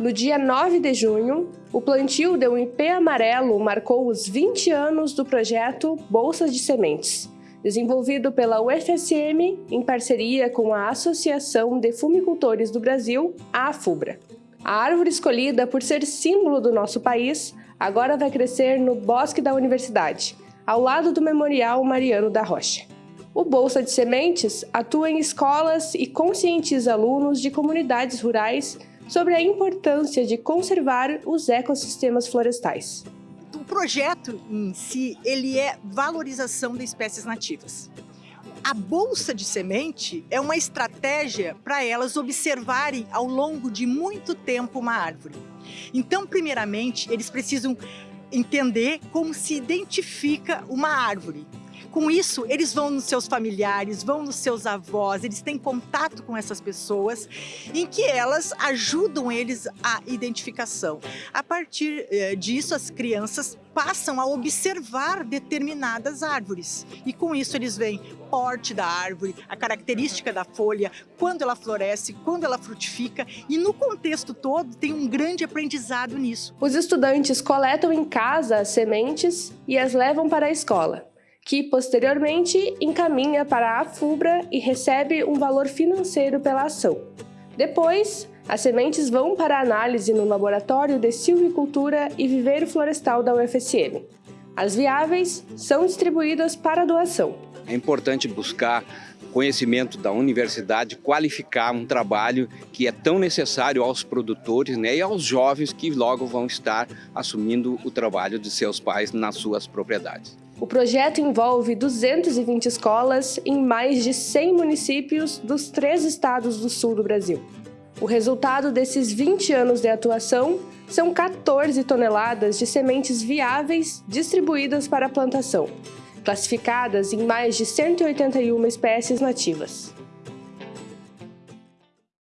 No dia 9 de junho, o plantio de um IP amarelo marcou os 20 anos do projeto Bolsas de Sementes, desenvolvido pela UFSM em parceria com a Associação de Fumicultores do Brasil, a AFUBRA. A árvore escolhida por ser símbolo do nosso país agora vai crescer no Bosque da Universidade, ao lado do Memorial Mariano da Rocha. O Bolsa de Sementes atua em escolas e conscientiza alunos de comunidades rurais sobre a importância de conservar os ecossistemas florestais. O projeto em si, ele é valorização de espécies nativas. A bolsa de semente é uma estratégia para elas observarem ao longo de muito tempo uma árvore. Então, primeiramente, eles precisam entender como se identifica uma árvore. Com isso, eles vão nos seus familiares, vão nos seus avós, eles têm contato com essas pessoas, em que elas ajudam eles a identificação. A partir eh, disso, as crianças passam a observar determinadas árvores. E com isso eles veem porte da árvore, a característica da folha, quando ela floresce, quando ela frutifica e no contexto todo tem um grande aprendizado nisso. Os estudantes coletam em casa as sementes e as levam para a escola que posteriormente encaminha para a FUBRA e recebe um valor financeiro pela ação. Depois, as sementes vão para análise no Laboratório de Silvicultura e Viveiro Florestal da UFSM. As viáveis são distribuídas para doação. É importante buscar conhecimento da universidade, qualificar um trabalho que é tão necessário aos produtores né, e aos jovens que logo vão estar assumindo o trabalho de seus pais nas suas propriedades. O projeto envolve 220 escolas em mais de 100 municípios dos três estados do sul do Brasil. O resultado desses 20 anos de atuação são 14 toneladas de sementes viáveis distribuídas para a plantação, classificadas em mais de 181 espécies nativas.